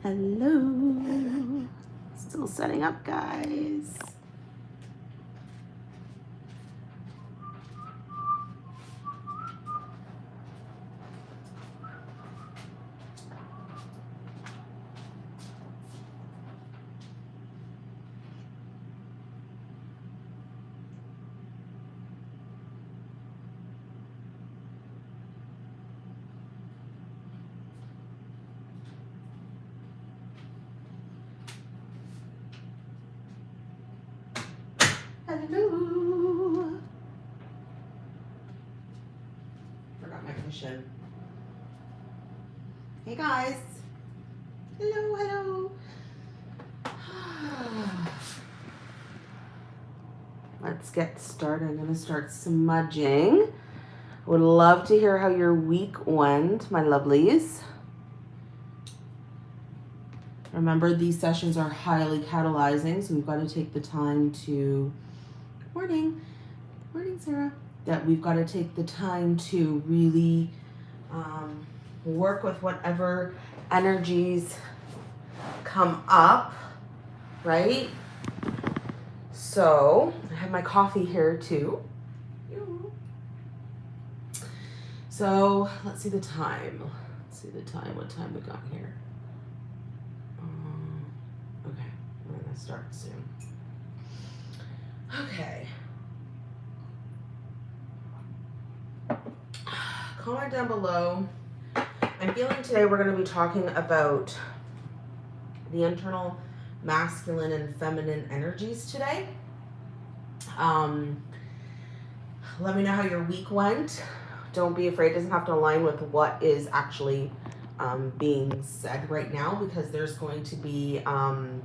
Hello. Still setting up, guys. Hello. Forgot my cushion. Hey guys. Hello, hello. Let's get started. I'm going to start smudging. Would love to hear how your week went, my lovelies. Remember, these sessions are highly catalyzing, so we've got to take the time to morning, morning, Sarah, that we've got to take the time to really um, work with whatever energies come up, right? So I have my coffee here too. So let's see the time. Let's see the time, what time we got here. Um, okay, we're gonna start soon. Okay. Comment down below. I'm feeling today we're to be talking about the internal masculine and feminine energies today. Um, let me know how your week went. Don't be afraid. It doesn't have to align with what is actually um, being said right now because there's going to be um,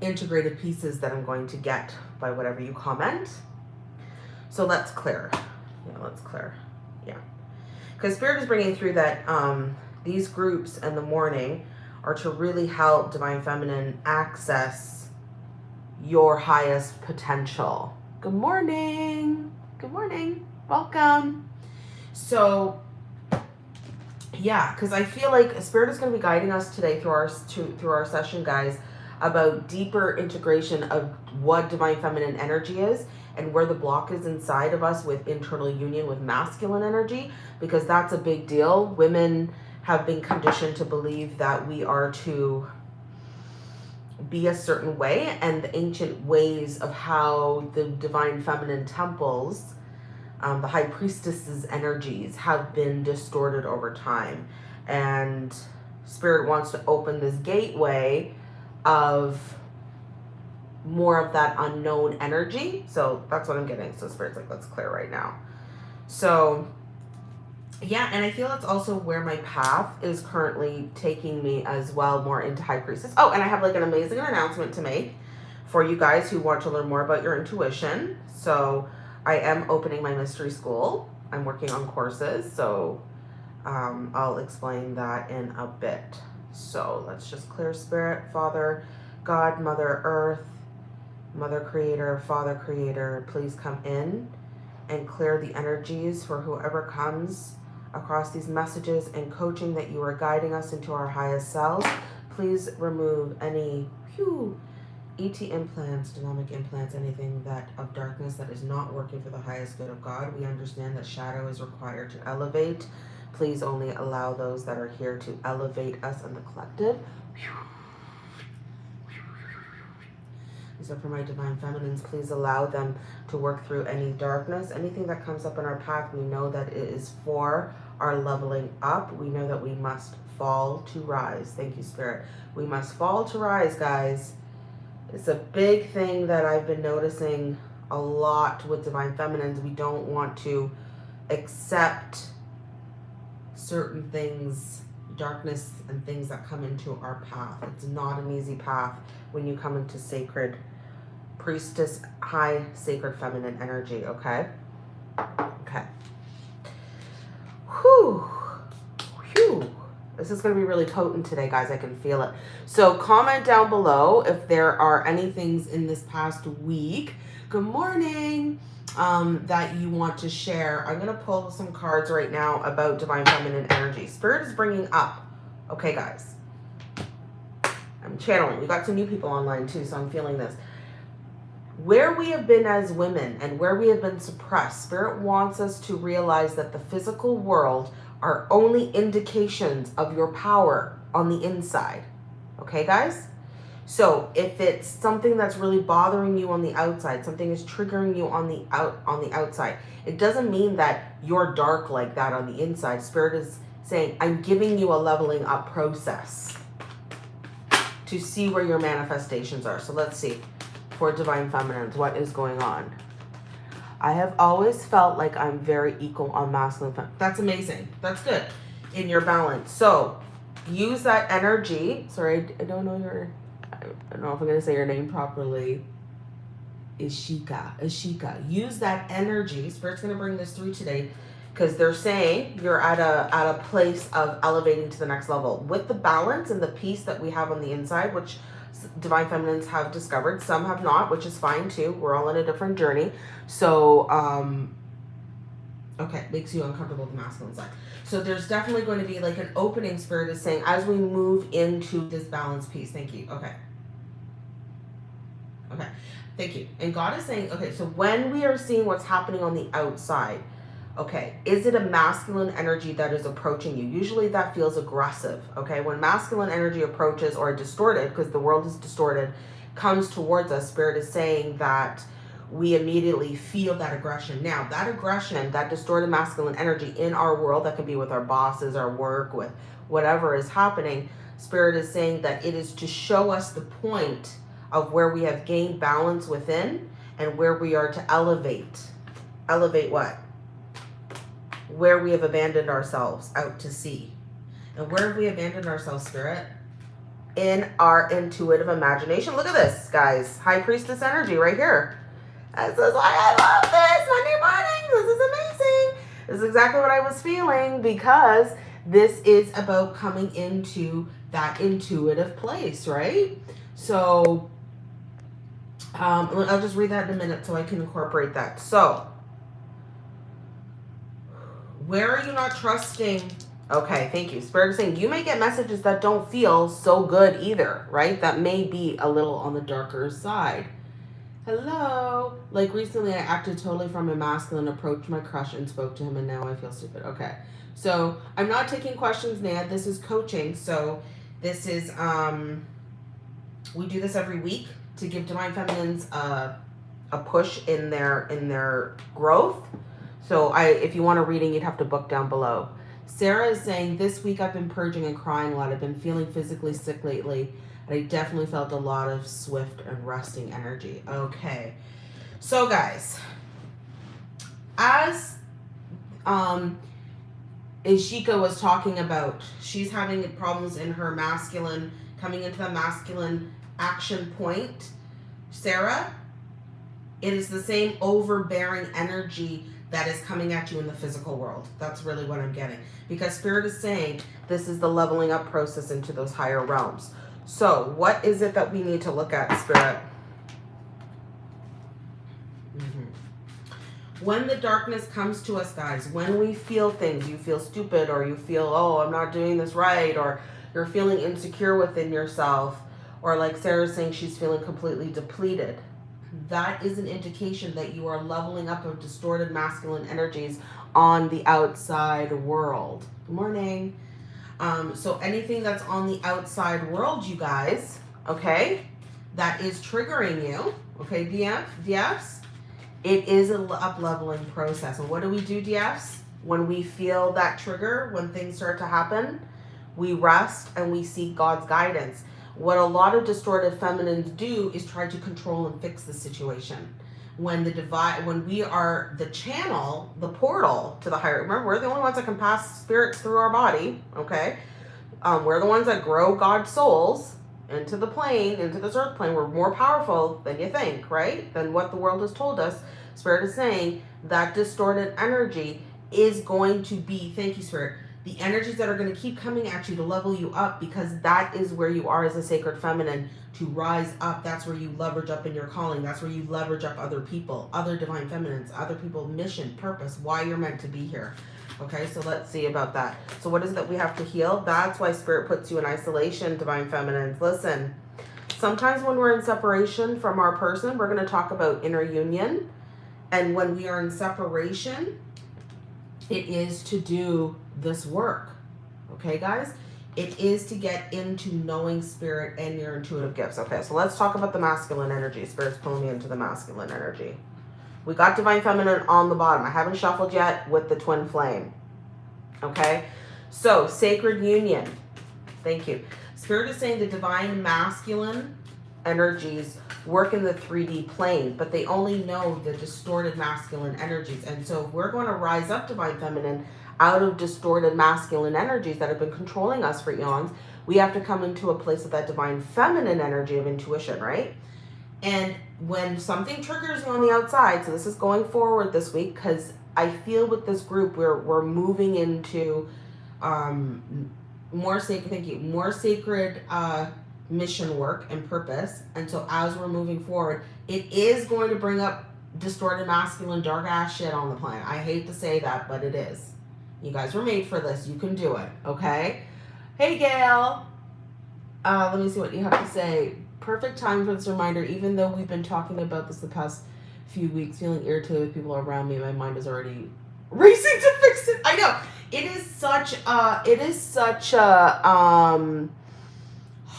integrated pieces that I'm going to get by whatever you comment. So let's clear. Yeah, let's clear. Yeah. Because Spirit is bringing through that um, these groups in the morning are to really help Divine Feminine access your highest potential. Good morning. Good morning. Welcome. So, yeah, because I feel like Spirit is going to be guiding us today through our to, through our session, guys, about deeper integration of what divine feminine energy is and where the block is inside of us with internal union with masculine energy because that's a big deal women have been conditioned to believe that we are to be a certain way and the ancient ways of how the divine feminine temples um, the high priestesses energies have been distorted over time and spirit wants to open this gateway of more of that unknown energy. So that's what I'm getting. So spirit's like, let's clear right now. So yeah, and I feel that's also where my path is currently taking me as well, more into high priestess. Oh, and I have like an amazing announcement to make for you guys who want to learn more about your intuition. So I am opening my mystery school. I'm working on courses. So um, I'll explain that in a bit. So let's just clear spirit, Father, God, Mother Earth, Mother Creator, Father Creator, please come in and clear the energies for whoever comes across these messages and coaching that you are guiding us into our highest selves. Please remove any ET implants, dynamic implants, anything that of darkness that is not working for the highest good of God. We understand that shadow is required to elevate. Please only allow those that are here to elevate us and the collective. So for my divine feminines, please allow them to work through any darkness, anything that comes up in our path. We know that it is for our leveling up. We know that we must fall to rise. Thank you, Spirit. We must fall to rise, guys. It's a big thing that I've been noticing a lot with divine feminines. We don't want to accept certain things, darkness and things that come into our path. It's not an easy path when you come into sacred priestess, high sacred feminine energy, okay? Okay. Whew. Whew. This is going to be really potent today, guys. I can feel it. So comment down below if there are any things in this past week. Good morning um, that you want to share. I'm going to pull some cards right now about divine feminine energy. Spirit is bringing up, okay, guys, I'm channeling. We got some new people online too, so I'm feeling this. Where we have been as women and where we have been suppressed, Spirit wants us to realize that the physical world are only indications of your power on the inside. Okay, guys? So if it's something that's really bothering you on the outside, something is triggering you on the out on the outside, it doesn't mean that you're dark like that on the inside. Spirit is saying, I'm giving you a leveling up process to see where your manifestations are. So let's see for divine feminines, what is going on? I have always felt like I'm very equal on masculine. That's amazing. That's good in your balance. So use that energy. Sorry, I don't know your I don't know if I'm going to say your name properly. Ishika. Ishika. Use that energy. Spirit's going to bring this through today because they're saying you're at a at a place of elevating to the next level with the balance and the peace that we have on the inside, which divine feminines have discovered. Some have not, which is fine too. We're all in a different journey. So, um, okay, makes you uncomfortable the masculine side. So there's definitely going to be like an opening spirit is saying as we move into this balance piece. Thank you. Okay. Okay. Thank you. And God is saying, okay, so when we are seeing what's happening on the outside, okay, is it a masculine energy that is approaching you? Usually that feels aggressive, okay? When masculine energy approaches or distorted, because the world is distorted, comes towards us, Spirit is saying that we immediately feel that aggression. Now, that aggression, that distorted masculine energy in our world, that could be with our bosses, our work, with whatever is happening, Spirit is saying that it is to show us the point of where we have gained balance within and where we are to elevate. Elevate what? Where we have abandoned ourselves out to sea. And where have we abandoned ourselves, Spirit? In our intuitive imagination. Look at this, guys. High Priestess energy right here this is why I love this Monday morning. This is amazing. This is exactly what I was feeling because this is about coming into that intuitive place, right? So um, I'll just read that in a minute so I can incorporate that. So where are you not trusting? Okay, thank you. Spirit is saying you may get messages that don't feel so good either, right? That may be a little on the darker side hello. Like recently I acted totally from a masculine, approached my crush and spoke to him and now I feel stupid. Okay. So I'm not taking questions, Nad. This is coaching. So this is, um, we do this every week to give Divine Feminines a, a push in their, in their growth. So I, if you want a reading, you'd have to book down below. Sarah is saying, this week I've been purging and crying a lot. I've been feeling physically sick lately. And I definitely felt a lot of swift and resting energy. Okay. So guys, as um, Ishika was talking about, she's having problems in her masculine, coming into the masculine action point. Sarah, it is the same overbearing energy that is coming at you in the physical world. That's really what I'm getting. Because Spirit is saying this is the leveling up process into those higher realms. So what is it that we need to look at, Spirit? Mm-hmm. When the darkness comes to us, guys, when we feel things, you feel stupid or you feel, oh, I'm not doing this right, or you're feeling insecure within yourself, or like Sarah's saying, she's feeling completely depleted. That is an indication that you are leveling up of distorted masculine energies on the outside world. Good morning. Um, so anything that's on the outside world, you guys, okay, that is triggering you, okay, DF, DFs, it is an up-leveling process. And what do we do, DFs? When we feel that trigger, when things start to happen, we rest and we seek God's guidance. What a lot of distorted feminines do is try to control and fix the situation. When the divide when we are the channel the portal to the higher remember we're the only ones that can pass spirits through our body okay? Um, we're the ones that grow god's souls into the plane into this earth plane. We're more powerful than you think right? Than what the world has told us. Spirit is saying that distorted energy is going to be thank you spirit the energies that are going to keep coming at you to level you up because that is where you are as a sacred feminine to rise up. That's where you leverage up in your calling. That's where you leverage up other people, other divine feminines, other people, mission, purpose, why you're meant to be here. Okay, so let's see about that. So what is it that we have to heal? That's why spirit puts you in isolation, divine feminines. Listen, Sometimes when we're in separation from our person, we're going to talk about inner union. And when we are in separation, it is to do this work. Okay, guys? It is to get into knowing spirit and your intuitive gifts. Okay, so let's talk about the masculine energy. Spirit's pulling me into the masculine energy. We got divine feminine on the bottom. I haven't shuffled yet with the twin flame. Okay, so sacred union. Thank you. Spirit is saying the divine masculine energies work in the 3D plane, but they only know the distorted masculine energies. And so if we're going to rise up divine feminine out of distorted masculine energies that have been controlling us for eons, we have to come into a place of that divine feminine energy of intuition, right? And when something triggers you on the outside, so this is going forward this week, because I feel with this group, we're, we're moving into um, more sacred, thank you, more sacred uh, mission work and purpose. And so as we're moving forward, it is going to bring up distorted masculine dark ass shit on the planet. I hate to say that, but it is. You guys were made for this. You can do it. Okay. Hey, Gail. Uh, let me see what you have to say. Perfect time for this reminder, even though we've been talking about this the past few weeks, feeling irritated with people around me, my mind is already racing to fix it. I know. It is such a, it is such a, um,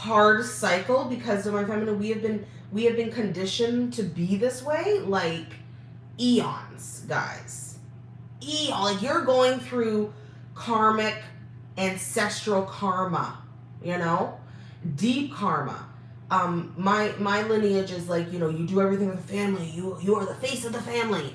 hard cycle because of my feminine, we have been, we have been conditioned to be this way, like eons, guys eon. Like you're going through karmic ancestral karma, you know, deep karma. Um, my my lineage is like you know you do everything with the family. You you are the face of the family.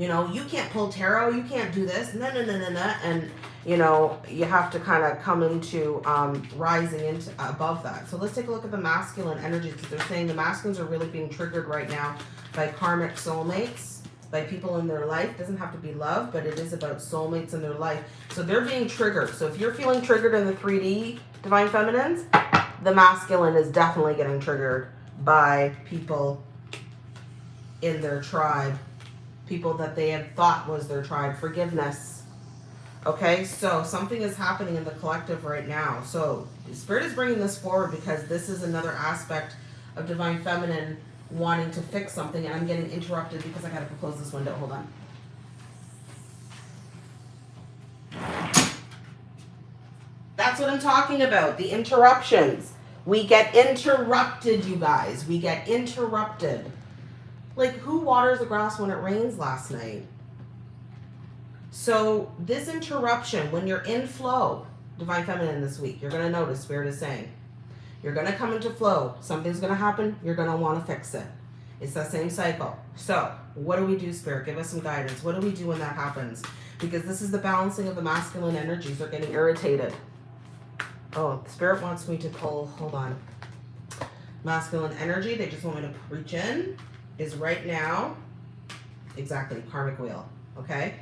You know you can't pull tarot. You can't do this. No no no no no. And you know you have to kind of come into um, rising into above that. So let's take a look at the masculine energies because they're saying the masculines are really being triggered right now by karmic soulmates by people in their life. It doesn't have to be love, but it is about soulmates in their life. So they're being triggered. So if you're feeling triggered in the 3D Divine Feminines, the masculine is definitely getting triggered by people in their tribe. People that they had thought was their tribe. Forgiveness. Okay, so something is happening in the collective right now. So Spirit is bringing this forward because this is another aspect of Divine Feminine wanting to fix something and I'm getting interrupted because I gotta close this window. Hold on. That's what I'm talking about. The interruptions. We get interrupted, you guys. We get interrupted. Like, who waters the grass when it rains last night? So, this interruption, when you're in flow, Divine Feminine this week, you're going to notice Spirit is saying, you're going to come into flow. Something's going to happen. You're going to want to fix it. It's that same cycle. So what do we do, Spirit? Give us some guidance. What do we do when that happens? Because this is the balancing of the masculine energies. They're getting irritated. Oh, Spirit wants me to pull, hold on. Masculine energy, they just want me to reach in, is right now, exactly, karmic wheel, okay?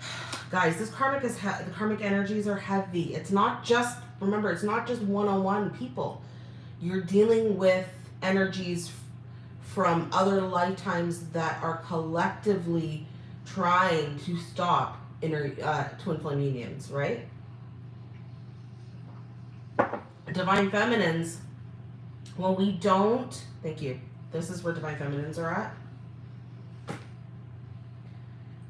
Guys, this karmic is, the karmic energies are heavy. It's not just remember, it's not just one-on-one people. You're dealing with energies from other lifetimes that are collectively trying to stop inner uh, twin flame unions, right? Divine feminines, when we don't, thank you. This is where divine feminines are at.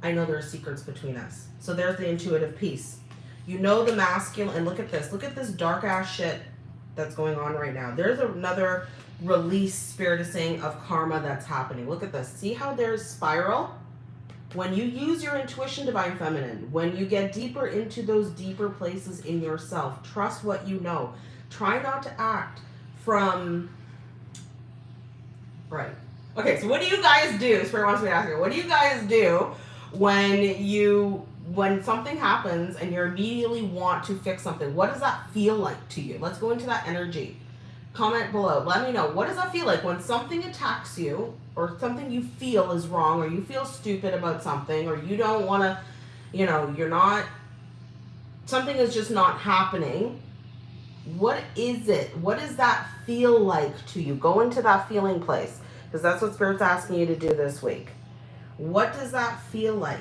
I know there are secrets between us. So there's the intuitive piece. You know the masculine, and look at this. Look at this dark ass shit that's going on right now. There's another release, spirit is saying, of karma that's happening. Look at this. See how there's spiral? When you use your intuition, Divine Feminine, when you get deeper into those deeper places in yourself, trust what you know. Try not to act from... Right. Okay, so what do you guys do? Spirit wants me to ask you. What do you guys do when you when something happens and you immediately want to fix something, what does that feel like to you? Let's go into that energy. Comment below. Let me know. What does that feel like when something attacks you or something you feel is wrong or you feel stupid about something or you don't want to, you know, you're not, something is just not happening. What is it? What does that feel like to you? Go into that feeling place because that's what Spirit's asking you to do this week. What does that feel like?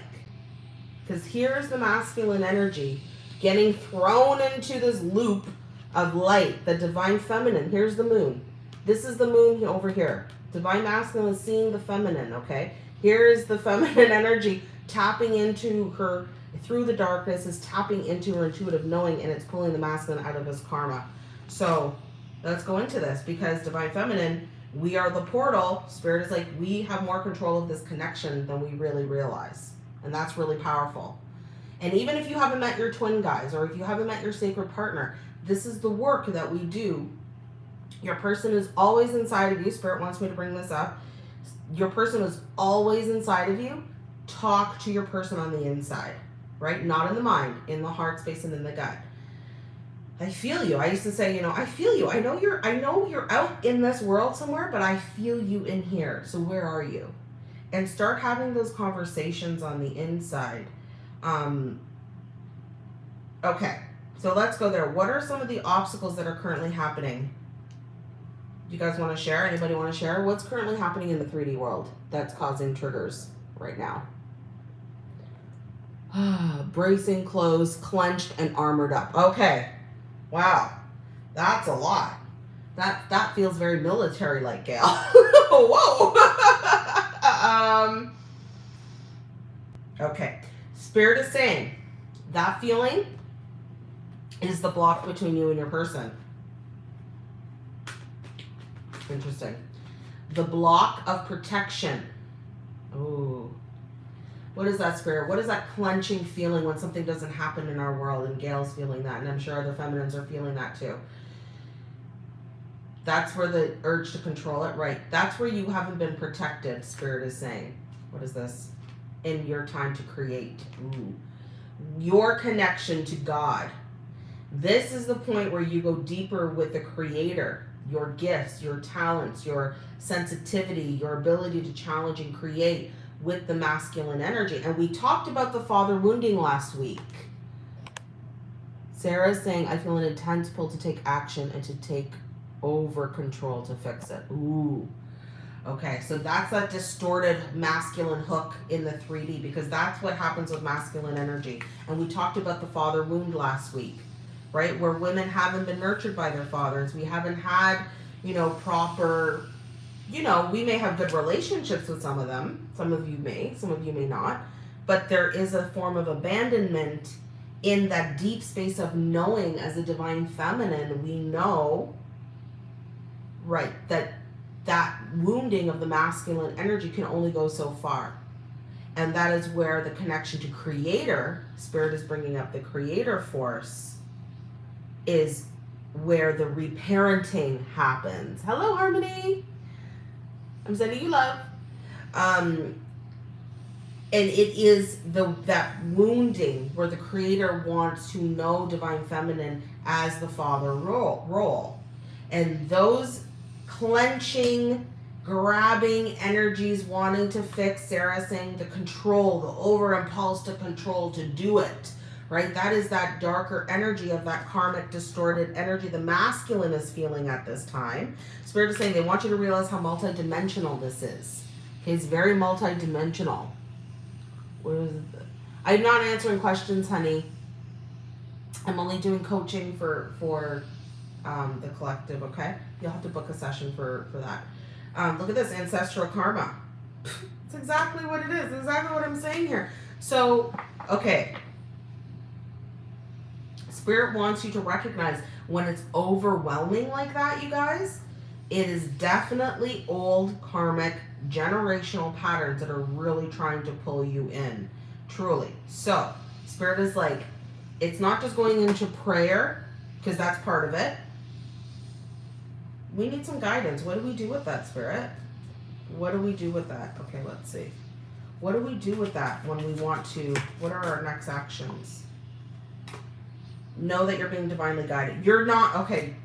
Because here's the masculine energy getting thrown into this loop of light, the divine feminine. Here's the moon. This is the moon over here. Divine masculine is seeing the feminine, okay? Here is the feminine energy tapping into her through the darkness, is tapping into her intuitive knowing, and it's pulling the masculine out of his karma. So let's go into this because divine feminine, we are the portal. Spirit is like, we have more control of this connection than we really realize. And that's really powerful. And even if you haven't met your twin guys or if you haven't met your sacred partner, this is the work that we do. Your person is always inside of you. Spirit wants me to bring this up. Your person is always inside of you. Talk to your person on the inside, right? Not in the mind, in the heart space and in the gut. I feel you. I used to say, you know, I feel you. I know you're I know you're out in this world somewhere, but I feel you in here. So where are you? And start having those conversations on the inside. Um okay. So let's go there. What are some of the obstacles that are currently happening? Do you guys want to share? Anybody want to share? What's currently happening in the 3D world that's causing triggers right now? Bracing, closed, clenched, and armored up. Okay. Wow. That's a lot. That that feels very military like, Gail. Whoa. um Okay. Spirit is saying that feeling is the block between you and your person. Interesting. The block of protection. Ooh. What is that spirit? What is that clenching feeling when something doesn't happen in our world? And Gail's feeling that, and I'm sure other feminines are feeling that too. That's where the urge to control it, right? That's where you haven't been protected, spirit is saying. What is this? In your time to create. Ooh. Your connection to God. This is the point where you go deeper with the creator your gifts, your talents, your sensitivity, your ability to challenge and create with the masculine energy. And we talked about the father wounding last week. Sarah's saying, I feel an intense pull to take action and to take over control to fix it. Ooh. Okay, so that's that distorted masculine hook in the 3D because that's what happens with masculine energy. And we talked about the father wound last week right? Where women haven't been nurtured by their fathers. We haven't had, you know, proper, you know, we may have good relationships with some of them. Some of you may, some of you may not. But there is a form of abandonment in that deep space of knowing as a divine feminine, we know, right, that that wounding of the masculine energy can only go so far. And that is where the connection to creator, spirit is bringing up the creator force, is where the reparenting happens. Hello, Harmony. I'm sending you love. Um, and it is the that wounding where the creator wants to know divine feminine as the father role role and those clenching grabbing energies wanting to fix sarah saying the control the over impulse to control to do it right? That is that darker energy of that karmic distorted energy the masculine is feeling at this time. Spirit is saying they want you to realize how multidimensional this is. Okay, it's very multidimensional. What is it? I'm not answering questions, honey. I'm only doing coaching for for um, the collective, okay? You'll have to book a session for, for that. Um, look at this, ancestral karma. It's exactly what it is, exactly what I'm saying here. So, okay, Spirit wants you to recognize when it's overwhelming like that, you guys, it is definitely old karmic generational patterns that are really trying to pull you in. Truly. So, Spirit is like, it's not just going into prayer, because that's part of it. We need some guidance. What do we do with that, Spirit? What do we do with that? Okay, let's see. What do we do with that when we want to? What are our next actions? Know that you're being divinely guided. You're not, okay.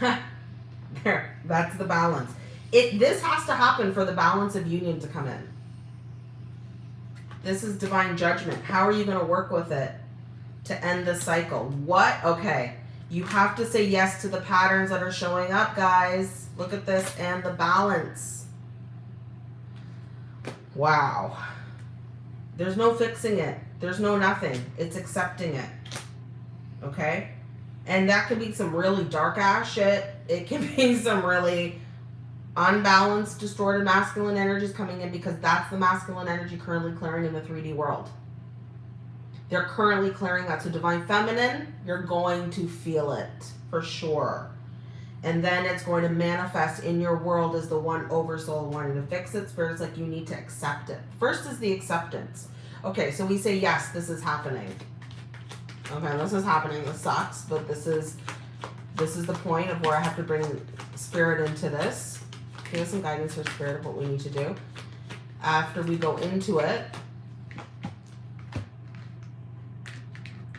there, that's the balance. It This has to happen for the balance of union to come in. This is divine judgment. How are you going to work with it to end the cycle? What? Okay. You have to say yes to the patterns that are showing up, guys. Look at this and the balance. Wow. There's no fixing it. There's no nothing. It's accepting it. Okay? And that could be some really dark ass shit. It can be some really unbalanced, distorted masculine energies coming in because that's the masculine energy currently clearing in the 3D world. They're currently clearing that. So divine feminine, you're going to feel it for sure. And then it's going to manifest in your world as the one oversoul wanting to fix it. Spirit's like you need to accept it. First is the acceptance. Okay, so we say, yes, this is happening. Okay, this is happening. This sucks, but this is this is the point of where I have to bring spirit into this. Give us some guidance for spirit of what we need to do. After we go into it,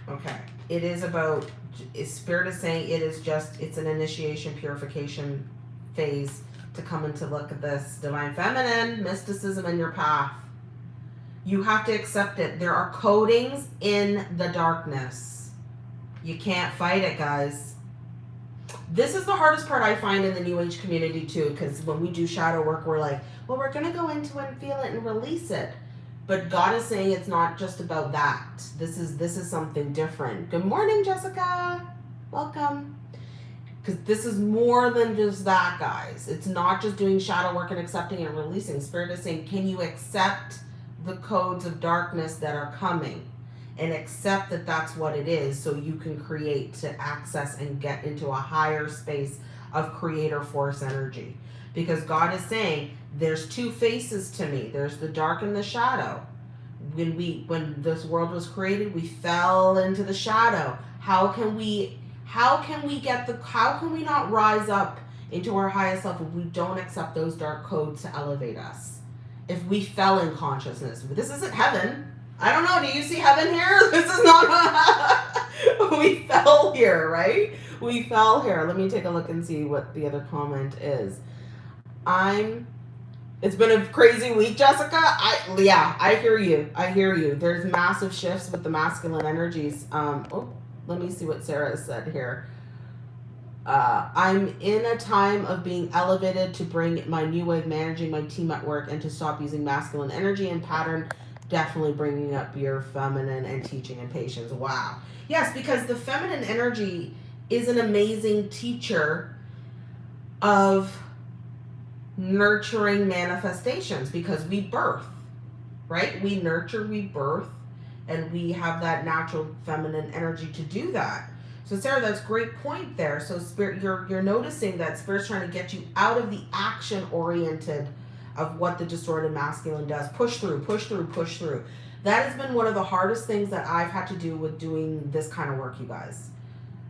okay, it is about is spirit is saying it is just it's an initiation purification phase to come into look at this divine feminine mysticism in your path you have to accept it there are codings in the darkness you can't fight it guys this is the hardest part i find in the new age community too because when we do shadow work we're like well we're going to go into it and feel it and release it but God is saying it's not just about that. This is this is something different. Good morning, Jessica. Welcome. Because this is more than just that, guys. It's not just doing shadow work and accepting and releasing. Spirit is saying, can you accept the codes of darkness that are coming? And accept that that's what it is so you can create to access and get into a higher space of creator force energy. Because God is saying, there's two faces to me. There's the dark and the shadow. When we when this world was created, we fell into the shadow. How can we how can we get the how can we not rise up into our highest self if we don't accept those dark codes to elevate us? If we fell in consciousness. This isn't heaven. I don't know. Do you see heaven here? This is not we fell here, right? We fell here. Let me take a look and see what the other comment is. I'm it's been a crazy week, Jessica. I yeah, I hear you. I hear you. There's massive shifts with the masculine energies. Um, oh, let me see what Sarah said here. Uh, I'm in a time of being elevated to bring my new way of managing my team at work and to stop using masculine energy and pattern. Definitely bringing up your feminine and teaching and patience. Wow. Yes, because the feminine energy is an amazing teacher of nurturing manifestations because we birth, right? We nurture, we birth, and we have that natural feminine energy to do that. So Sarah, that's great point there. So spirit, you're you're noticing that spirit's trying to get you out of the action oriented of what the distorted masculine does. Push through, push through, push through. That has been one of the hardest things that I've had to do with doing this kind of work, you guys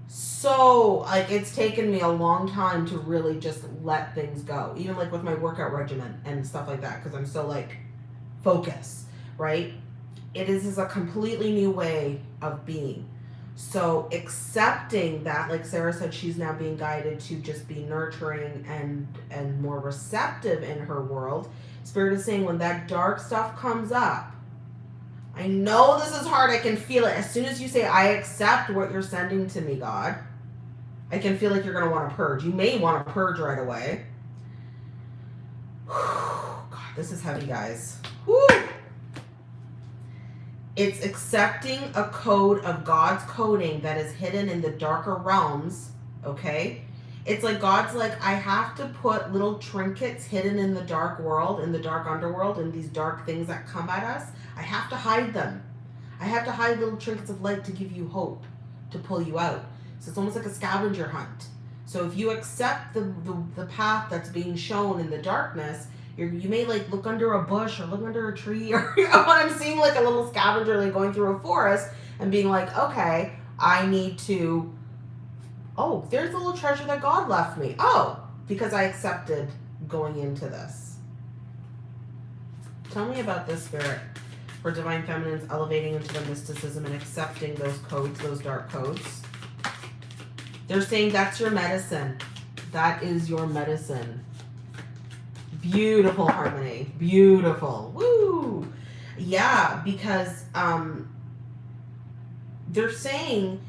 so like it's taken me a long time to really just let things go even like with my workout regimen and stuff like that because i'm so like focus right it is, is a completely new way of being so accepting that like sarah said she's now being guided to just be nurturing and and more receptive in her world spirit is saying when that dark stuff comes up I know this is hard. I can feel it. As soon as you say, I accept what you're sending to me, God, I can feel like you're going to want to purge. You may want to purge right away. God, this is heavy, guys. It's accepting a code of God's coding that is hidden in the darker realms, okay? It's like God's like, I have to put little trinkets hidden in the dark world, in the dark underworld, in these dark things that come at us I have to hide them. I have to hide little trinkets of light to give you hope, to pull you out. So it's almost like a scavenger hunt. So if you accept the, the, the path that's being shown in the darkness, you you may like look under a bush or look under a tree or you know what I'm seeing like a little scavenger like going through a forest and being like, okay, I need to, oh, there's a little treasure that God left me. Oh, because I accepted going into this. Tell me about this spirit for Divine Feminines elevating into the mysticism and accepting those codes, those dark codes. They're saying that's your medicine. That is your medicine. Beautiful harmony. Beautiful. Woo! Yeah, because um, they're saying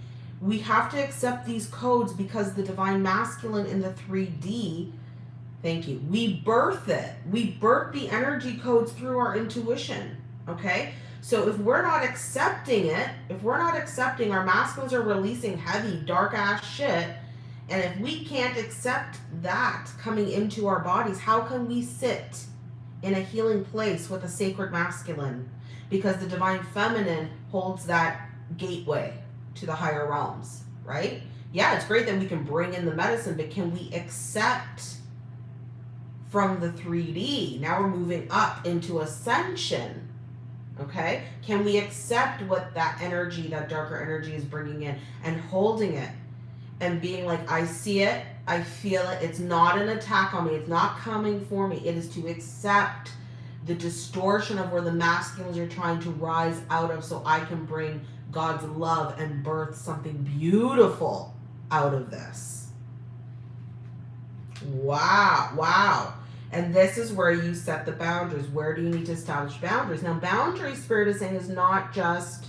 we have to accept these codes because the divine masculine in the 3D, thank you, we birth it. We birth the energy codes through our intuition. Okay? So if we're not accepting it, if we're not accepting our masculines are releasing heavy, dark ass shit, and if we can't accept that coming into our bodies, how can we sit in a healing place with a sacred masculine? Because the divine feminine holds that gateway to the higher realms, right? Yeah, it's great that we can bring in the medicine, but can we accept from the 3D? Now we're moving up into ascension Okay? Can we accept what that energy, that darker energy is bringing in and holding it and being like, I see it, I feel it, it's not an attack on me, it's not coming for me. It is to accept the distortion of where the masculines are trying to rise out of so I can bring God's love and birth something beautiful out of this. Wow, wow. And this is where you set the boundaries. Where do you need to establish boundaries? Now, boundary spirit is saying is not just,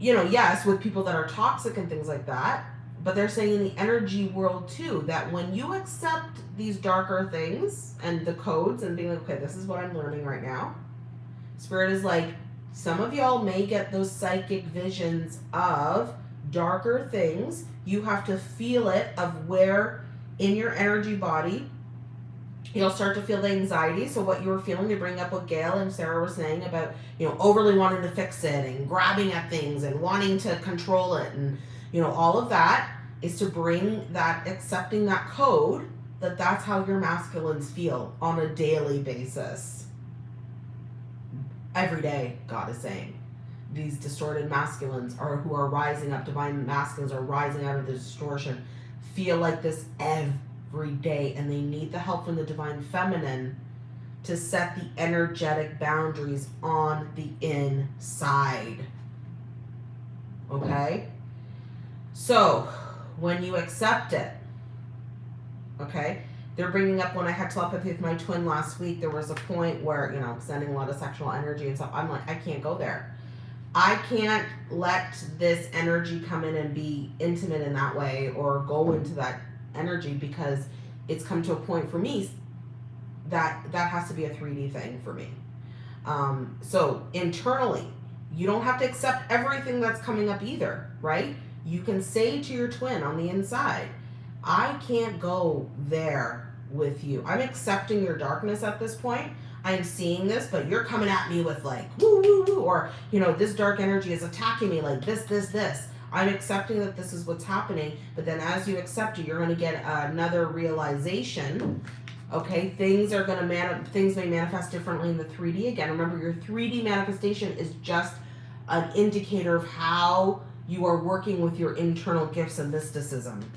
you know, yes, with people that are toxic and things like that, but they're saying in the energy world too, that when you accept these darker things and the codes and being like, okay, this is what I'm learning right now, spirit is like, some of y'all may get those psychic visions of darker things. You have to feel it of where in your energy body you'll start to feel the anxiety. So what you were feeling to bring up what Gail and Sarah were saying about, you know, overly wanting to fix it and grabbing at things and wanting to control it and, you know, all of that is to bring that, accepting that code that that's how your masculines feel on a daily basis. Every day, God is saying. These distorted masculines are who are rising up, divine masculines are rising out of the distortion, feel like this every every day and they need the help from the divine feminine to set the energetic boundaries on the inside. Okay? So, when you accept it, okay? They're bringing up when I had telepathy with my twin last week, there was a point where, you know, sending a lot of sexual energy and stuff. I'm like, I can't go there. I can't let this energy come in and be intimate in that way or go into that energy because it's come to a point for me that that has to be a 3D thing for me. Um, so internally, you don't have to accept everything that's coming up either, right? You can say to your twin on the inside, I can't go there with you. I'm accepting your darkness at this point. I'm seeing this, but you're coming at me with like, woo, woo, woo, or, you know, this dark energy is attacking me like this, this, this. I'm accepting that this is what's happening, but then as you accept it, you're going to get another realization. Okay, things are going to man things may manifest differently in the 3D again. Remember, your 3D manifestation is just an indicator of how you are working with your internal gifts and mysticism.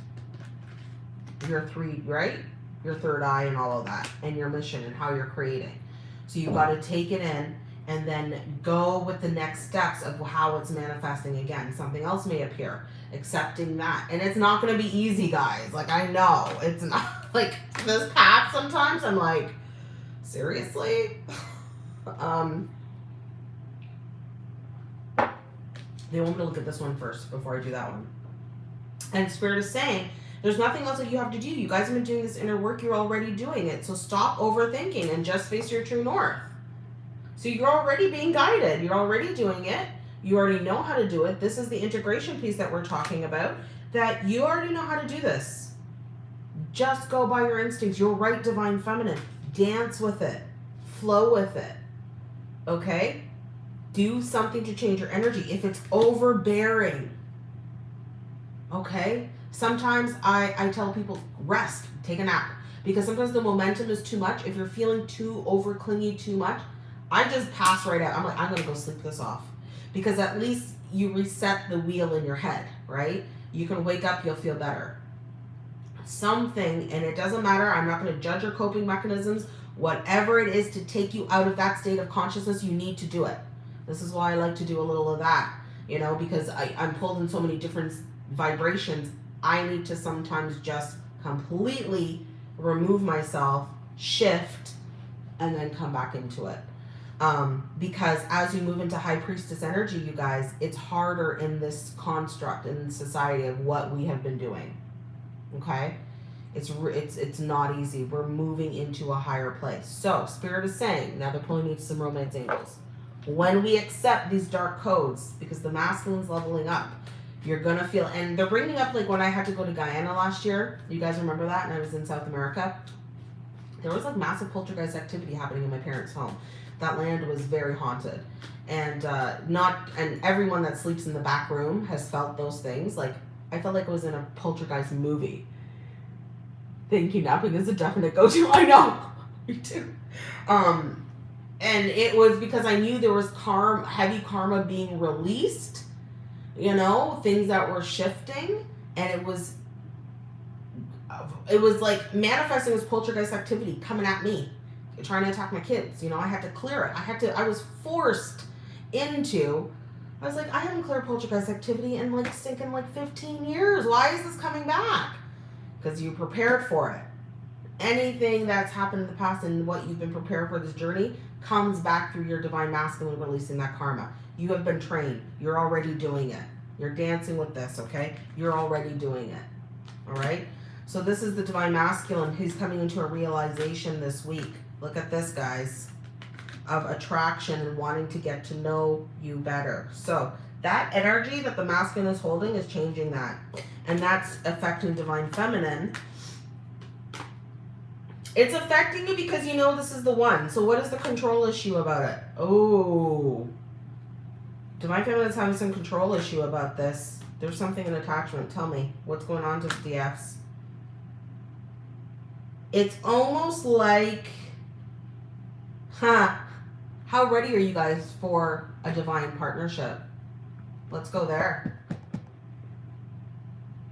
Your three, right? Your third eye and all of that, and your mission and how you're creating. So you've got to take it in and then go with the next steps of how it's manifesting again. Something else may appear, accepting that. And it's not going to be easy, guys. Like, I know it's not like this path sometimes. I'm like, seriously? um, they want me to look at this one first before I do that one. And Spirit is saying, there's nothing else that you have to do. You guys have been doing this inner work. You're already doing it. So stop overthinking and just face your true north. So you're already being guided. You're already doing it. You already know how to do it. This is the integration piece that we're talking about, that you already know how to do this. Just go by your instincts. Your right divine feminine. Dance with it. Flow with it. Okay? Do something to change your energy. If it's overbearing, okay? Sometimes I, I tell people, rest, take a nap. Because sometimes the momentum is too much. If you're feeling too over clingy too much, I just pass right out. I'm like, I'm gonna go sleep this off. Because at least you reset the wheel in your head, right? You can wake up, you'll feel better. Something, and it doesn't matter, I'm not gonna judge your coping mechanisms. Whatever it is to take you out of that state of consciousness, you need to do it. This is why I like to do a little of that, you know, because I, I'm pulled in so many different vibrations. I need to sometimes just completely remove myself, shift, and then come back into it. Um, because as you move into high priestess energy, you guys, it's harder in this construct in society of what we have been doing. Okay, it's it's it's not easy. We're moving into a higher place. So spirit is saying now they're pulling me to some romance angels. When we accept these dark codes, because the masculine's leveling up, you're gonna feel, and they're bringing up like when I had to go to Guyana last year. You guys remember that? And I was in South America. There was like massive poltergeist activity happening in my parents' home. That land was very haunted, and uh, not and everyone that sleeps in the back room has felt those things. Like I felt like it was in a poltergeist movie. Think napping is a definite go-to. I know, me too. Um, and it was because I knew there was karma, heavy karma being released. You know, things that were shifting, and it was, it was like manifesting as poltergeist activity coming at me, trying to attack my kids. You know, I had to clear it. I had to. I was forced into. I was like, I haven't cleared poltergeist activity in like stinking like 15 years. Why is this coming back? Because you prepared for it anything that's happened in the past and what you've been prepared for this journey comes back through your divine masculine releasing that karma. You have been trained. You're already doing it. You're dancing with this, okay? You're already doing it. All right? So this is the divine masculine who's coming into a realization this week. Look at this, guys, of attraction and wanting to get to know you better. So that energy that the masculine is holding is changing that. And that's affecting divine feminine it's affecting you because you know this is the one. So what is the control issue about it? Oh. Divine Feminine's having some control issue about this. There's something in attachment. Tell me. What's going on to the? It's almost like... Huh. How ready are you guys for a divine partnership? Let's go there.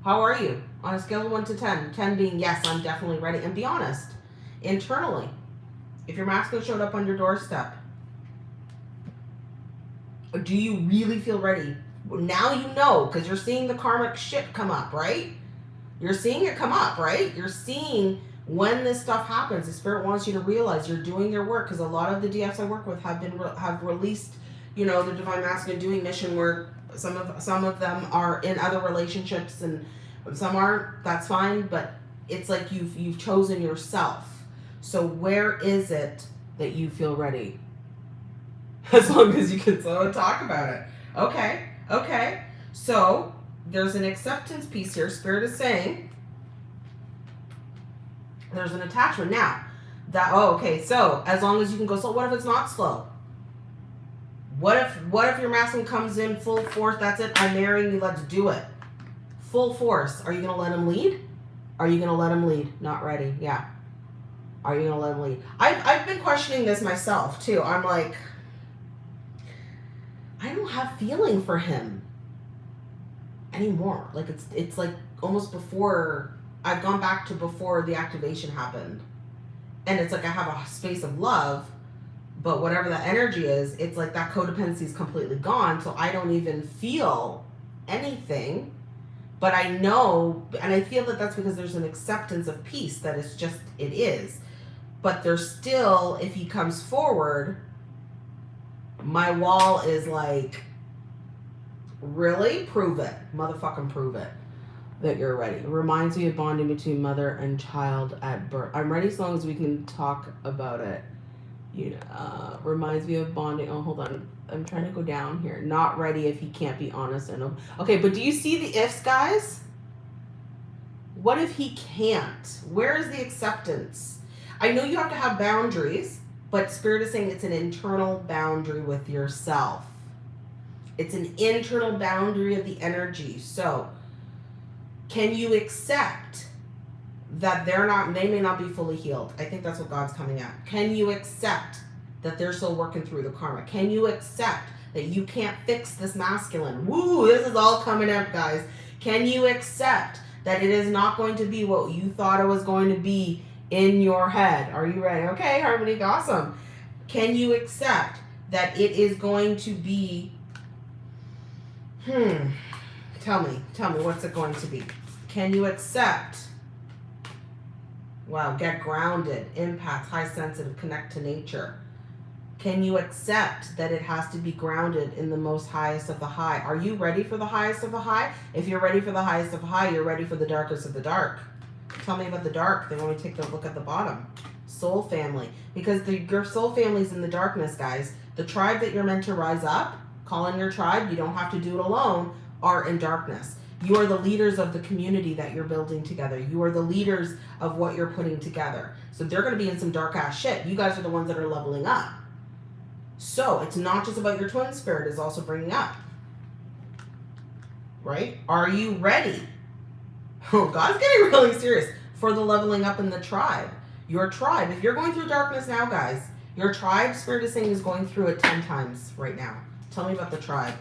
How are you? On a scale of 1 to 10. 10 being, yes, I'm definitely ready. And be honest internally. If your masculine showed up on your doorstep, do you really feel ready? Now you know because you're seeing the karmic shit come up, right? You're seeing it come up, right? You're seeing when this stuff happens. The spirit wants you to realize you're doing your work because a lot of the DFs I work with have been have released, you know, the divine masculine doing mission work. Some of some of them are in other relationships and some aren't. That's fine, but it's like you've you've chosen yourself so where is it that you feel ready? As long as you can so talk about it. Okay, okay. So there's an acceptance piece here. Spirit is saying there's an attachment. Now, that oh okay, so as long as you can go slow, what if it's not slow? What if what if your masculine comes in full force? That's it. I'm marrying you. Let's do it. Full force. Are you gonna let him lead? Are you gonna let him lead? Not ready. Yeah. Are you gonna let him leave? I've, I've been questioning this myself too. I'm like, I don't have feeling for him anymore. Like it's it's like almost before I've gone back to before the activation happened. And it's like I have a space of love, but whatever that energy is, it's like that codependency is completely gone. So I don't even feel anything. But I know, and I feel that that's because there's an acceptance of peace that it's just, it is but there's still, if he comes forward, my wall is like, really? Prove it. Motherfucking prove it that you're ready. It reminds me of bonding between mother and child at birth. I'm ready as long as we can talk about it. You know, uh, reminds me of bonding. Oh, hold on. I'm trying to go down here. Not ready if he can't be honest and okay. But do you see the ifs, guys? What if he can't? Where is the acceptance? I know you have to have boundaries, but Spirit is saying it's an internal boundary with yourself. It's an internal boundary of the energy. So, can you accept that they're not, they may not be fully healed? I think that's what God's coming at. Can you accept that they're still working through the karma? Can you accept that you can't fix this masculine? Woo, this is all coming up, guys. Can you accept that it is not going to be what you thought it was going to be in your head. Are you ready? Okay, Harmony, awesome. Can you accept that it is going to be, hmm, tell me, tell me, what's it going to be? Can you accept, wow, get grounded, empath, high sensitive, connect to nature. Can you accept that it has to be grounded in the most highest of the high? Are you ready for the highest of the high? If you're ready for the highest of the high, you're ready for the darkest of the dark. Tell me about the dark. They want me to take a look at the bottom. soul family. Because the, your soul family's in the darkness, guys. The tribe that you're meant to rise up, call in your tribe, you don't have to do it alone, are in darkness. You are the leaders of the community that you're building together. You are the leaders of what you're putting together. So they're going to be in some dark ass shit. You guys are the ones that are leveling up. So it's not just about your twin spirit, is also bringing up. Right? Are you ready? Oh, God's getting really serious for the leveling up in the tribe. Your tribe, if you're going through darkness now, guys, your tribe, Spirit is saying, is going through it 10 times right now. Tell me about the tribe.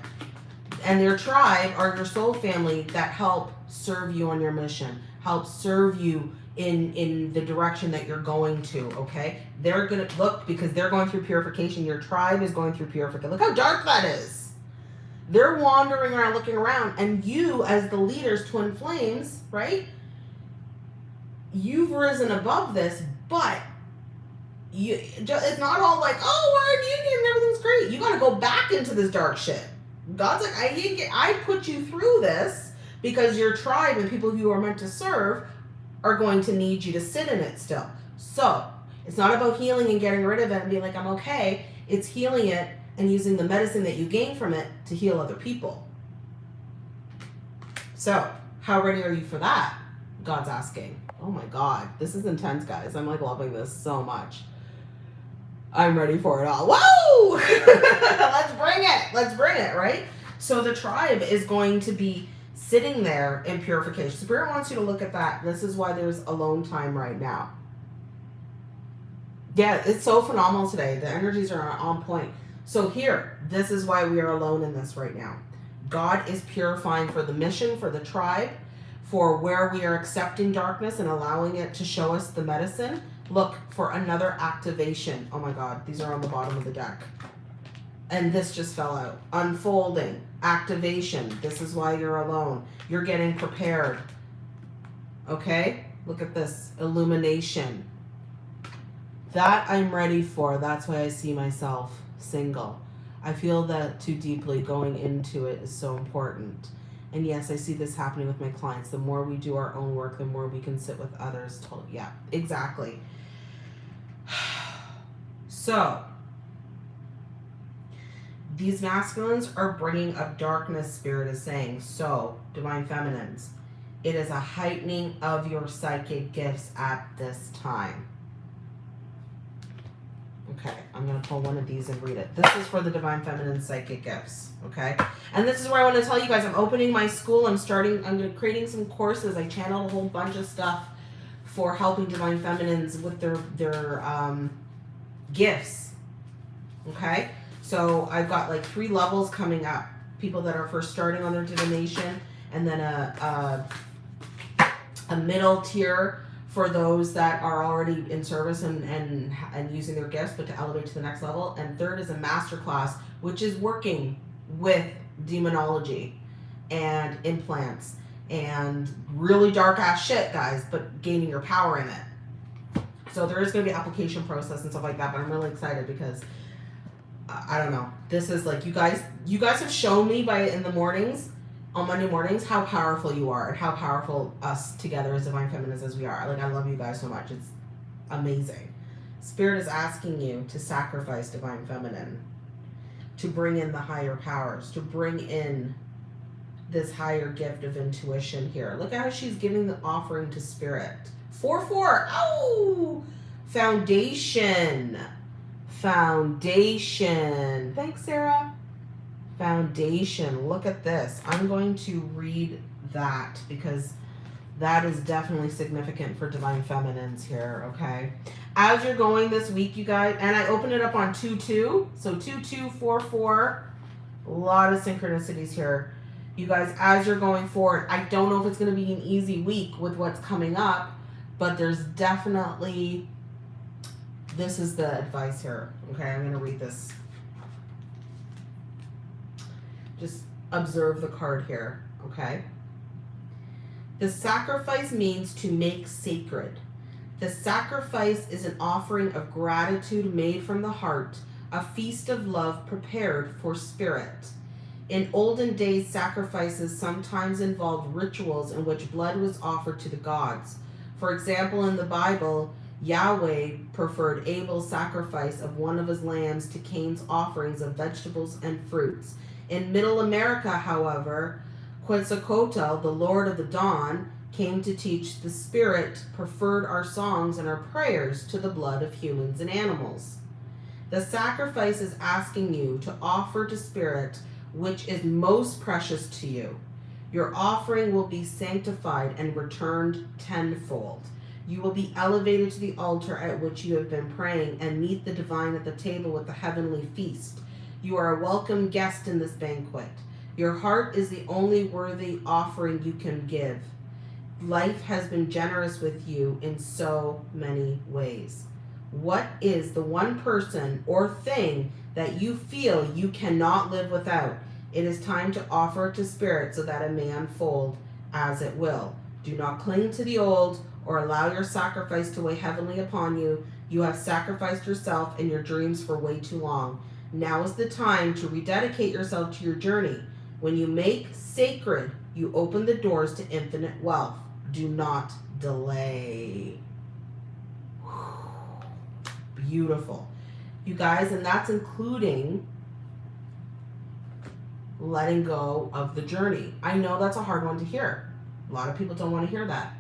And your tribe are your soul family that help serve you on your mission, help serve you in in the direction that you're going to okay? They're gonna look because they're going through purification. Your tribe is going through purification. Look how dark that is they're wandering around looking around and you as the leaders twin flames right you've risen above this but you it's not all like oh we're in union and everything's great you got to go back into this dark shit God's like, I get, I put you through this because your tribe and people you are meant to serve are going to need you to sit in it still. So it's not about healing and getting rid of it and being like, I'm okay. It's healing it and using the medicine that you gain from it to heal other people. So, how ready are you for that? God's asking. Oh my God, this is intense, guys. I'm like loving this so much. I'm ready for it all. Whoa! Let's bring it. Let's bring it, right? So the tribe is going to be sitting there in purification. Spirit wants you to look at that. This is why there's alone time right now. Yeah, it's so phenomenal today. The energies are on point. So here, this is why we are alone in this right now. God is purifying for the mission, for the tribe, for where we are accepting darkness and allowing it to show us the medicine Look for another activation. Oh my God, these are on the bottom of the deck. And this just fell out. Unfolding, activation. This is why you're alone. You're getting prepared. Okay? Look at this. Illumination. That I'm ready for. That's why I see myself single. I feel that too deeply going into it is so important. And yes, I see this happening with my clients. The more we do our own work, the more we can sit with others. Yeah, exactly. So, these masculines are bringing up darkness, Spirit is saying. So, Divine Feminines, it is a heightening of your psychic gifts at this time. Okay, I'm going to pull one of these and read it. This is for the Divine Feminine Psychic Gifts, okay? And this is where I want to tell you guys, I'm opening my school. I'm starting, I'm creating some courses. I channeled a whole bunch of stuff for helping Divine Feminines with their, their, um, gifts. Okay, so I've got like three levels coming up. People that are first starting on their divination, and then a, a, a middle tier for those that are already in service and, and, and using their gifts, but to elevate to the next level. And third is a master class, which is working with demonology and implants and really dark ass shit, guys, but gaining your power in it. So there is going to be application process and stuff like that, but I'm really excited because uh, I don't know. This is like you guys. You guys have shown me by in the mornings, on Monday mornings, how powerful you are and how powerful us together as divine feminines as we are. Like I love you guys so much. It's amazing. Spirit is asking you to sacrifice divine feminine, to bring in the higher powers, to bring in this higher gift of intuition here. Look at how she's giving the offering to spirit. Four, four. Oh, foundation. Foundation. Thanks, Sarah. Foundation. Look at this. I'm going to read that because that is definitely significant for divine feminines here, okay? As you're going this week, you guys, and I open it up on 2-2, so 2-2-4-4, a lot of synchronicities here. You guys, as you're going forward, I don't know if it's going to be an easy week with what's coming up, but there's definitely, this is the advice here. Okay, I'm going to read this. Just observe the card here, okay? The sacrifice means to make sacred. The sacrifice is an offering of gratitude made from the heart, a feast of love prepared for spirit. In olden days, sacrifices sometimes involved rituals in which blood was offered to the gods. For example, in the Bible, Yahweh preferred Abel's sacrifice of one of his lambs to Cain's offerings of vegetables and fruits. In Middle America, however, Quetzalcoatl, the Lord of the Dawn, came to teach the Spirit preferred our songs and our prayers to the blood of humans and animals. The sacrifice is asking you to offer to Spirit which is most precious to you. Your offering will be sanctified and returned tenfold. You will be elevated to the altar at which you have been praying and meet the divine at the table with the heavenly feast. You are a welcome guest in this banquet. Your heart is the only worthy offering you can give. Life has been generous with you in so many ways. What is the one person or thing that you feel you cannot live without? It is time to offer to spirit so that it may unfold as it will. Do not cling to the old or allow your sacrifice to weigh heavily upon you. You have sacrificed yourself and your dreams for way too long. Now is the time to rededicate yourself to your journey. When you make sacred, you open the doors to infinite wealth. Do not delay. Beautiful. You guys, and that's including letting go of the journey. I know that's a hard one to hear. A lot of people don't want to hear that.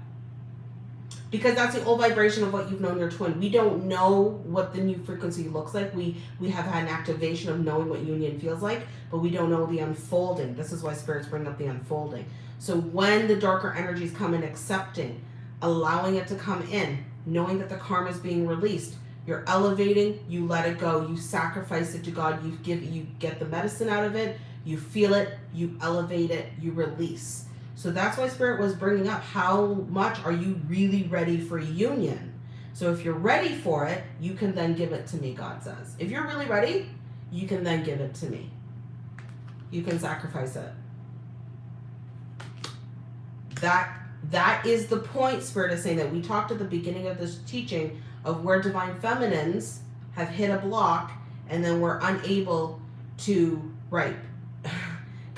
Because that's the old vibration of what you've known your twin. We don't know what the new frequency looks like. We we have had an activation of knowing what union feels like, but we don't know the unfolding. This is why spirits bring up the unfolding. So when the darker energies come in, accepting, allowing it to come in, knowing that the karma is being released, you're elevating, you let it go, you sacrifice it to God, you give you get the medicine out of it, you feel it, you elevate it, you release. So that's why Spirit was bringing up how much are you really ready for union? So if you're ready for it, you can then give it to me, God says. If you're really ready, you can then give it to me. You can sacrifice it. That that is the point Spirit is saying that we talked at the beginning of this teaching of where divine feminines have hit a block and then we're unable to ripe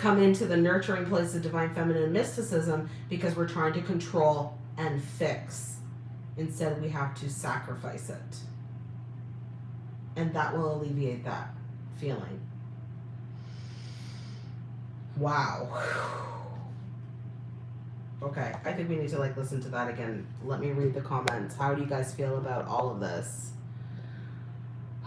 come into the nurturing place of divine feminine mysticism because we're trying to control and fix. Instead, we have to sacrifice it. And that will alleviate that feeling. Wow. Okay, I think we need to like listen to that again. Let me read the comments. How do you guys feel about all of this?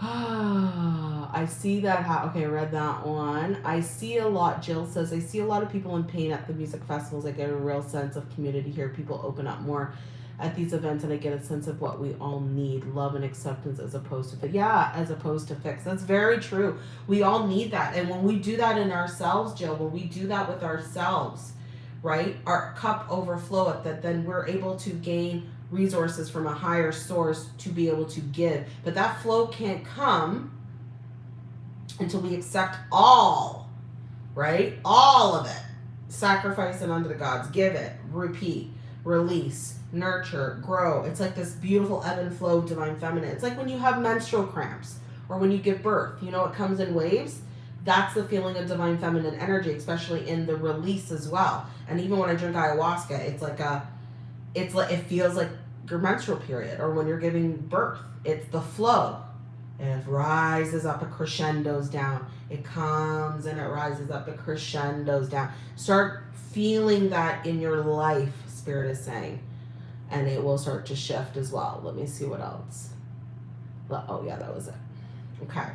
I see that. How, okay, read that one. I see a lot. Jill says, I see a lot of people in pain at the music festivals. I get a real sense of community here. People open up more at these events, and I get a sense of what we all need love and acceptance as opposed to, yeah, as opposed to fix. That's very true. We all need that. And when we do that in ourselves, Jill, when we do that with ourselves, right, our cup overflow it, that then we're able to gain resources from a higher source to be able to give. But that flow can't come until we accept all, right? All of it. Sacrifice it unto the gods. Give it. Repeat. Release. Nurture. Grow. It's like this beautiful ebb and flow of divine feminine. It's like when you have menstrual cramps or when you give birth. You know, it comes in waves. That's the feeling of divine feminine energy, especially in the release as well. And even when I drink ayahuasca, it's like a it's like it feels like your menstrual period or when you're giving birth. It's the flow. It rises up, it crescendos down. It comes and it rises up, it crescendos down. Start feeling that in your life, Spirit is saying. And it will start to shift as well. Let me see what else. Oh, yeah, that was it. Okay.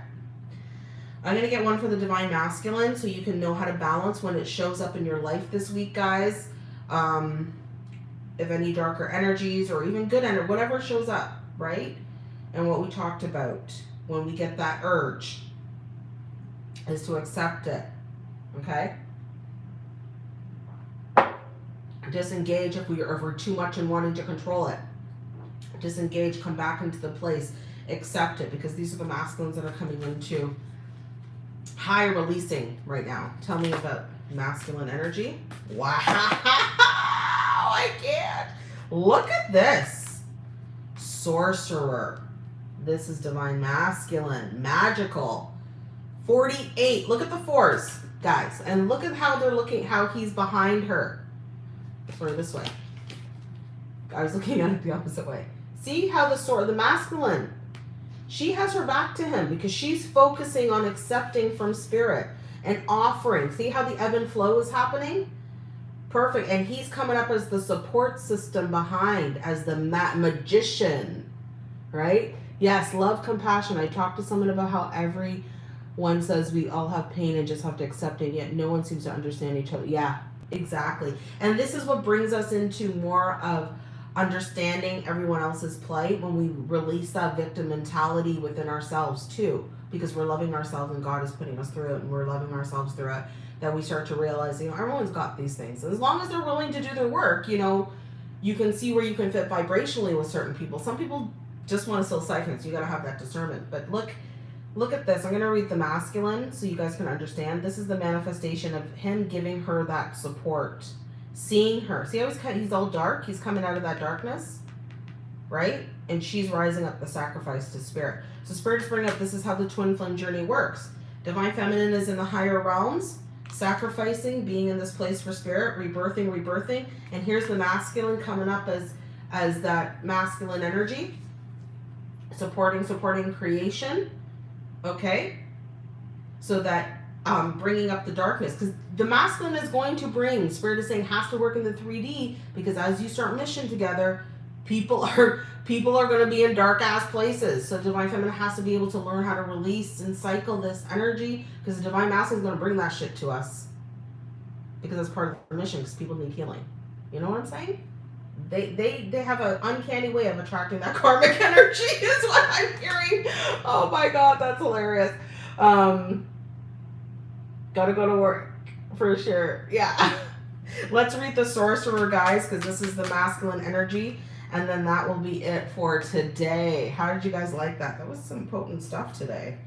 I'm going to get one for the Divine Masculine so you can know how to balance when it shows up in your life this week, guys. Um, if any darker energies or even good energy, whatever shows up, right? And what we talked about when we get that urge is to accept it, okay? Disengage if, we, if we're too much and wanting to control it. Disengage, come back into the place, accept it, because these are the masculines that are coming into high releasing right now. Tell me about masculine energy. Wow. I can't. Look at this. Sorcerer. This is divine masculine. Magical. 48. Look at the fours, guys. And look at how they're looking, how he's behind her. Or this way. I was looking at it the opposite way. See how the sword, the masculine, she has her back to him because she's focusing on accepting from spirit and offering. See how the ebb and flow is happening? Perfect. And he's coming up as the support system behind, as the ma- magician, right? Yes, love, compassion. I talked to someone about how everyone says we all have pain and just have to accept it, yet no one seems to understand each other. Yeah, exactly. And this is what brings us into more of understanding everyone else's plight when we release that victim mentality within ourselves too because we're loving ourselves and God is putting us through it and we're loving ourselves through it that we start to realize you know everyone's got these things as long as they're willing to do their work you know you can see where you can fit vibrationally with certain people some people just want to sell siphons you got to have that discernment but look look at this i'm going to read the masculine so you guys can understand this is the manifestation of him giving her that support seeing her. See how he's, cut, he's all dark? He's coming out of that darkness, right? And she's rising up the sacrifice to spirit. So spirit is bringing up, this is how the twin flame journey works. Divine feminine is in the higher realms, sacrificing, being in this place for spirit, rebirthing, rebirthing. And here's the masculine coming up as, as that masculine energy, supporting, supporting creation. Okay? So that um, bringing up the darkness because the masculine is going to bring spirit is saying has to work in the 3d because as you start mission together people are people are going to be in dark ass places so divine feminine has to be able to learn how to release and cycle this energy because the divine masculine is going to bring that shit to us because it's part of the mission because people need healing you know what i'm saying they they they have an uncanny way of attracting that karmic energy is what i'm hearing oh my god that's hilarious um Gotta go to work for sure. Yeah. Let's read the sorcerer, guys, because this is the masculine energy. And then that will be it for today. How did you guys like that? That was some potent stuff today.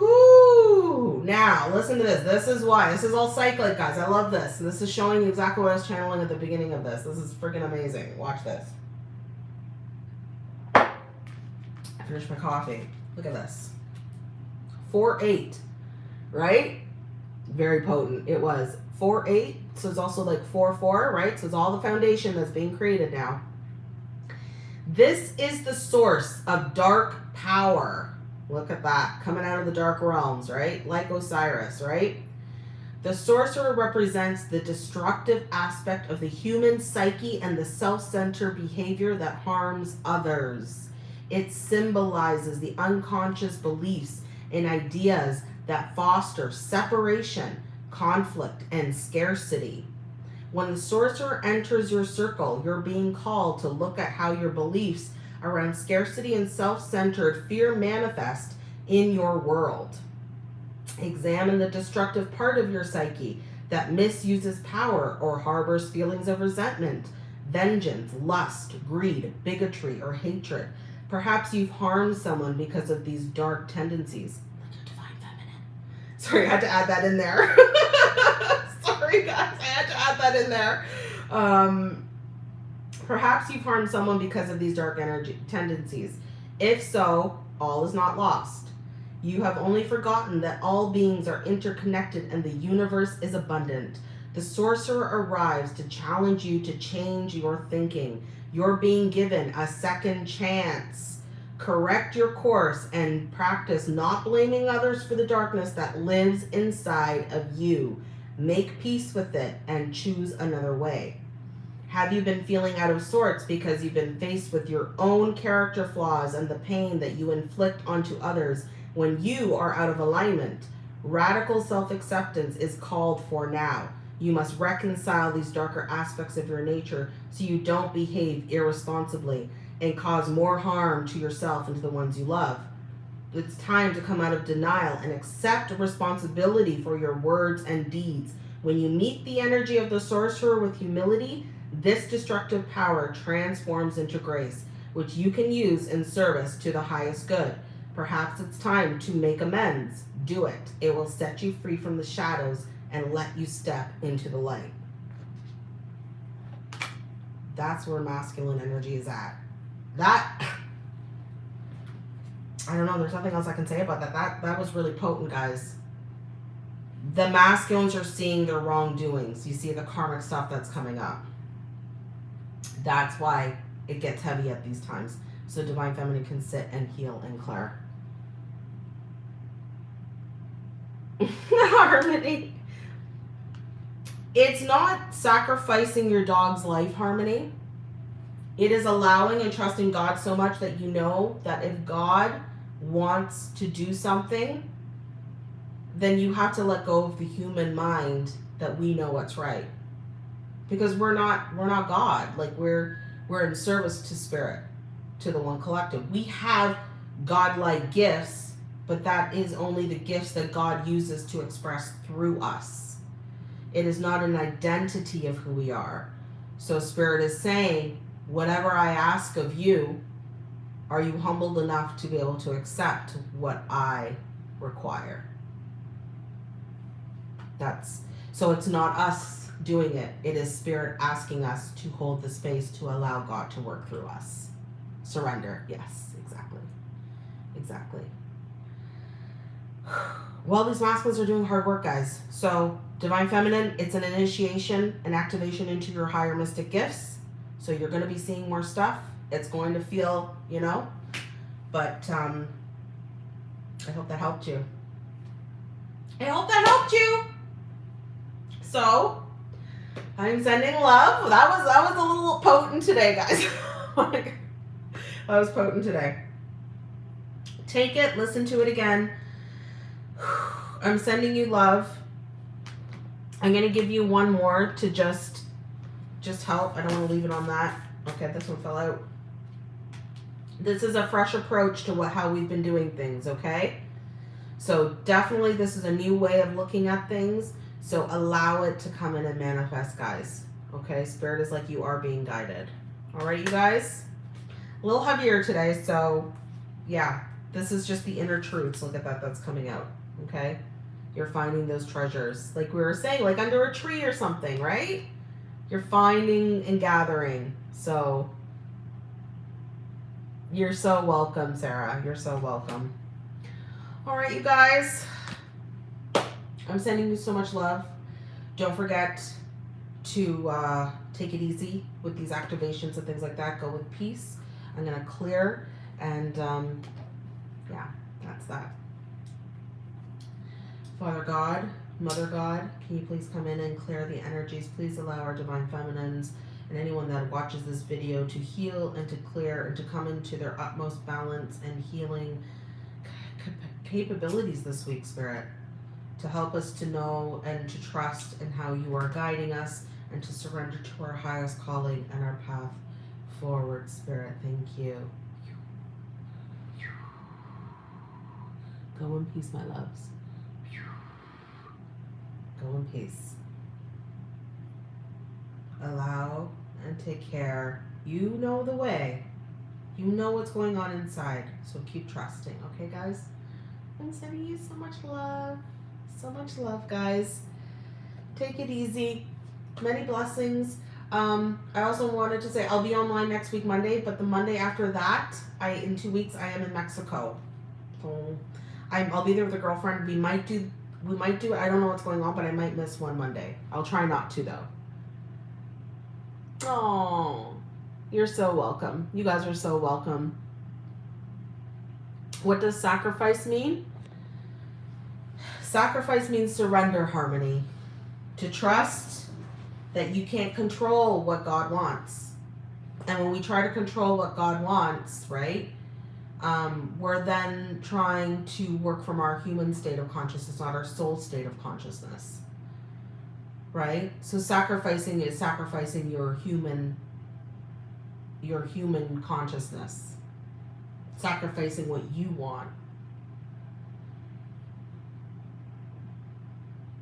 Whoo! Now, listen to this. This is why. This is all cyclic, guys. I love this. This is showing you exactly what I was channeling at the beginning of this. This is freaking amazing. Watch this. I finished my coffee. Look at this. 4-8 right? Very potent. It was 4 8. So it's also like 4 4, right? So it's all the foundation that's being created now. This is the source of dark power. Look at that. Coming out of the dark realms, right? Like Osiris, right? The sorcerer represents the destructive aspect of the human psyche and the self centered behavior that harms others. It symbolizes the unconscious beliefs and ideas that foster separation, conflict, and scarcity. When the sorcerer enters your circle, you're being called to look at how your beliefs around scarcity and self centered fear manifest in your world. Examine the destructive part of your psyche that misuses power or harbors feelings of resentment, vengeance, lust, greed, bigotry, or hatred. Perhaps you've harmed someone because of these dark tendencies. Sorry, I had to add that in there. Sorry, guys, I had to add that in there. Um, perhaps you've harmed someone because of these dark energy tendencies. If so, all is not lost. You have only forgotten that all beings are interconnected and the universe is abundant. The sorcerer arrives to challenge you to change your thinking. You're being given a second chance correct your course and practice not blaming others for the darkness that lives inside of you. Make peace with it and choose another way. Have you been feeling out of sorts because you've been faced with your own character flaws and the pain that you inflict onto others when you are out of alignment? Radical self acceptance is called for now. You must reconcile these darker aspects of your nature so you don't behave irresponsibly and cause more harm to yourself and to the ones you love. It's time to come out of denial and accept responsibility for your words and deeds. When you meet the energy of the sorcerer with humility, this destructive power transforms into grace, which you can use in service to the highest good. Perhaps it's time to make amends. Do it. It will set you free from the shadows and let you step into the light. That's where masculine energy is at that I don't know. There's nothing else I can say about that. That that was really potent, guys. The masculines are seeing their wrongdoings. You see the karmic stuff that's coming up. That's why it gets heavy at these times. So Divine Feminine can sit and heal and clear. Harmony. It's not sacrificing your dog's life, Harmony. It is allowing and trusting God so much that you know that if God wants to do something, then you have to let go of the human mind that we know what's right. Because we're not we're not God. Like we're we're in service to spirit, to the one collective. We have godlike gifts, but that is only the gifts that God uses to express through us. It is not an identity of who we are. So spirit is saying, whatever I ask of you, are you humbled enough to be able to accept what I require? That's so it's not us doing it. It is spirit asking us to hold the space to allow God to work through us. Surrender. Yes, exactly. Exactly. Well, these masculines are doing hard work, guys. So, Divine Feminine, it's an initiation, an activation into your higher mystic gifts. So, you're going to be seeing more stuff. It's going to feel, you know, but um, I hope that helped you. I hope that helped you. So, I'm sending love. That was that was a little potent today, guys. that was potent today. Take it, listen to it again. I'm sending you love. I'm gonna give you one more to just just help. I don't want to leave it on that. Okay, this one fell out. This is a fresh approach to what how we've been doing things, okay? So definitely this is a new way of looking at things. So allow it to come in and manifest, guys. Okay, Spirit is like you are being guided. All right, you guys? A little heavier today, so yeah, this is just the inner truths. Look at that, that's coming out. Okay? You're finding those treasures. Like we were saying, like under a tree or something, right? You're finding and gathering. So you're so welcome, Sarah. You're so welcome. All right, you guys. I'm sending you so much love. Don't forget to uh, take it easy with these activations and things like that. Go with peace. I'm going to clear and um, yeah, that's that. Father God, Mother God, can you please come in and clear the energies? Please allow our divine feminines and anyone that watches this video to heal and to clear and to come into their utmost balance and healing capabilities this week, Spirit to help us to know and to trust in how you are guiding us and to surrender to our highest calling and our path forward, Spirit. Thank you. Go in peace, my loves. Go in peace. Allow and take care. You know the way. You know what's going on inside. So keep trusting. Okay, guys? I'm sending you so much love. So much love, guys. Take it easy. Many blessings. Um, I also wanted to say I'll be online next week Monday, but the Monday after that, I in two weeks I am in Mexico. I'm I'll be there with a girlfriend. We might do we might do I don't know what's going on, but I might miss one Monday. I'll try not to though. Oh, you're so welcome. You guys are so welcome. What does sacrifice mean? Sacrifice means surrender harmony. To trust that you can't control what God wants. And when we try to control what God wants, right, um, we're then trying to work from our human state of consciousness, not our soul state of consciousness. Right? So sacrificing is sacrificing your human your human consciousness. Sacrificing what you want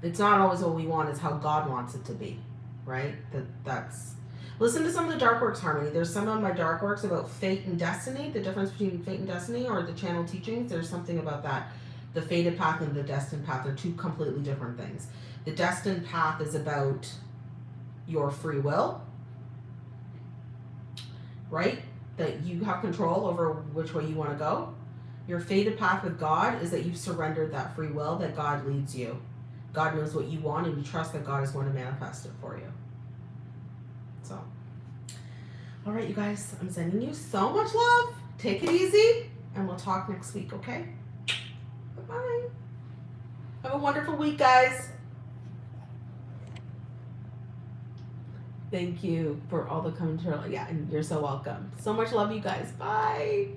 it's not always what we want, it's how God wants it to be, right? That that's listen to some of the dark works harmony. There's some of my dark works about fate and destiny, the difference between fate and destiny, or the channel teachings. There's something about that. The fated path and the destined path are two completely different things. The destined path is about your free will, right? That you have control over which way you want to go. Your fated path with God is that you've surrendered that free will, that God leads you. God knows what you want and you trust that God is going to manifest it for you. So, All right, you guys, I'm sending you so much love. Take it easy, and we'll talk next week, okay? Bye-bye. Have a wonderful week, guys. Thank you for all the commentary. Yeah, and you're so welcome. So much love, you guys. Bye.